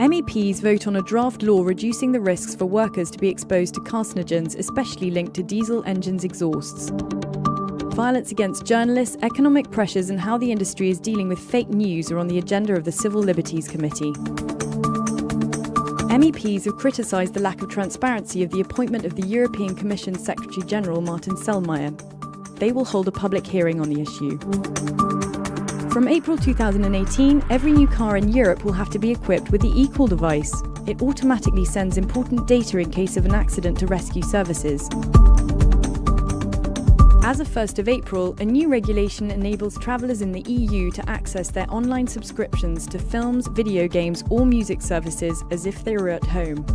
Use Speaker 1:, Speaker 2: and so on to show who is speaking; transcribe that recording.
Speaker 1: MEPs vote on a draft law reducing the risks for workers to be exposed to carcinogens, especially linked to diesel engines' exhausts. Violence against journalists, economic pressures, and how the industry is dealing with fake news are on the agenda of the Civil Liberties Committee. MEPs have criticised the lack of transparency of the appointment of the European Commission Secretary General Martin Selmayr. They will hold a public hearing on the issue. From April 2018, every new car in Europe will have to be equipped with the eCall device. It automatically sends important data in case of an accident to rescue services. As of 1st of April, a new regulation enables travellers in the EU to access their online subscriptions to films, video games, or music services as if they were at home.